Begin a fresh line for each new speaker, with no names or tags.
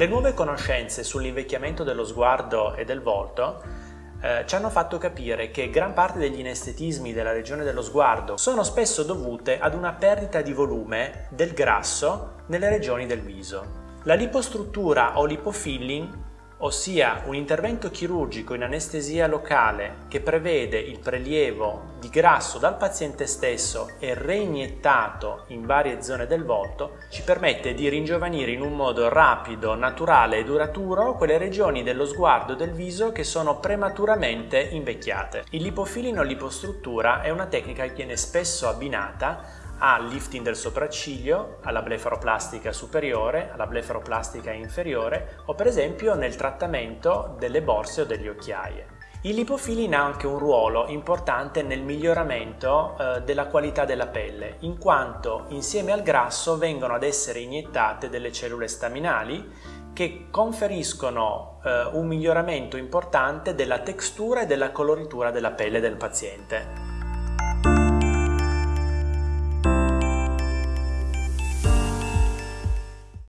Le nuove conoscenze sull'invecchiamento dello sguardo e del volto eh, ci hanno fatto capire che gran parte degli inestetismi della regione dello sguardo sono spesso dovute ad una perdita di volume del grasso nelle regioni del viso. La lipostruttura o lipofilling ossia un intervento chirurgico in anestesia locale che prevede il prelievo di grasso dal paziente stesso e reiniettato in varie zone del volto, ci permette di ringiovanire in un modo rapido, naturale e duraturo quelle regioni dello sguardo e del viso che sono prematuramente invecchiate. Il lipofilling o lipostruttura è una tecnica che viene spesso abbinata al lifting del sopracciglio, alla blefaroplastica superiore, alla blefaroplastica inferiore o per esempio nel trattamento delle borse o delle occhiaie. Il lipofilling ha anche un ruolo importante nel miglioramento eh, della qualità della pelle, in quanto insieme al grasso vengono ad essere iniettate delle cellule staminali che conferiscono eh, un miglioramento importante della textura e della coloritura della pelle del paziente.